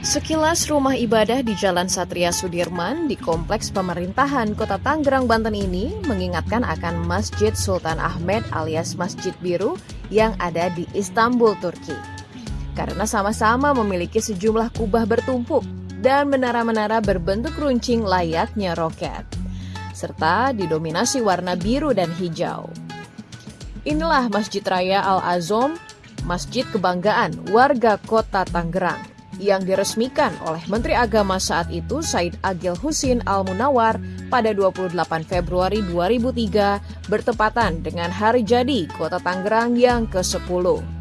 Sekilas rumah ibadah di Jalan Satria Sudirman di Kompleks Pemerintahan Kota Tangerang, Banten ini mengingatkan akan Masjid Sultan Ahmed alias Masjid Biru yang ada di Istanbul, Turki. Karena sama-sama memiliki sejumlah kubah bertumpuk dan menara-menara berbentuk runcing layaknya roket, serta didominasi warna biru dan hijau. Inilah Masjid Raya Al-Azom, Masjid Kebanggaan warga kota Tangerang yang diresmikan oleh Menteri Agama saat itu Said Agil Husin Al-Munawar pada 28 Februari 2003 bertepatan dengan hari jadi Kota Tangerang yang ke-10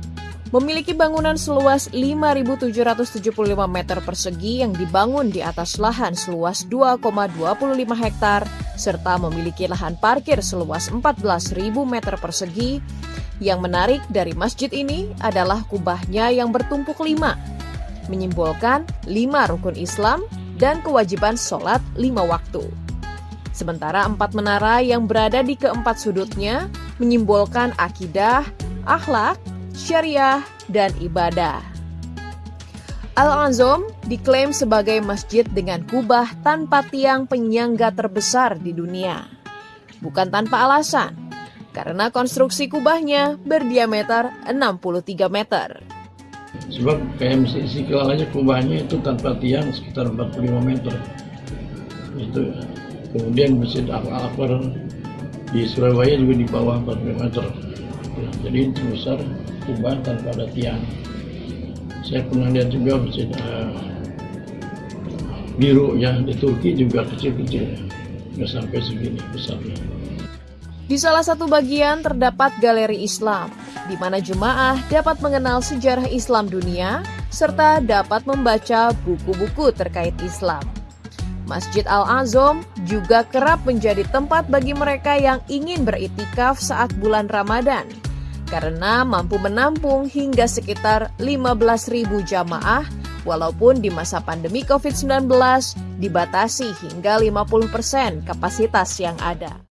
memiliki bangunan seluas 5.775 meter persegi yang dibangun di atas lahan seluas 2,25 hektar serta memiliki lahan parkir seluas 14.000 meter persegi. Yang menarik dari masjid ini adalah kubahnya yang bertumpuk lima menyimbolkan lima rukun Islam dan kewajiban sholat lima waktu. Sementara empat menara yang berada di keempat sudutnya menyimbolkan akidah, akhlak, syariah, dan ibadah. Al-Azom diklaim sebagai masjid dengan kubah tanpa tiang penyangga terbesar di dunia. Bukan tanpa alasan, karena konstruksi kubahnya berdiameter 63 meter. Sebab KMC Istiqlal aja kubahnya itu tanpa tiang sekitar 45 meter. Itu kemudian Masjid Al-Akbar di Surabaya juga di bawah 45 meter. Ya, jadi itu besar kubah tanpa ada tiang. Saya pernah lihat juga masjid uh, biru ya di Turki juga kecil-kecil, nggak sampai segini besarnya. Di salah satu bagian terdapat galeri Islam, di mana jemaah dapat mengenal sejarah Islam dunia serta dapat membaca buku-buku terkait Islam. Masjid Al-Azom juga kerap menjadi tempat bagi mereka yang ingin beritikaf saat bulan Ramadan karena mampu menampung hingga sekitar 15.000 jamaah walaupun di masa pandemi COVID-19 dibatasi hingga 50% kapasitas yang ada.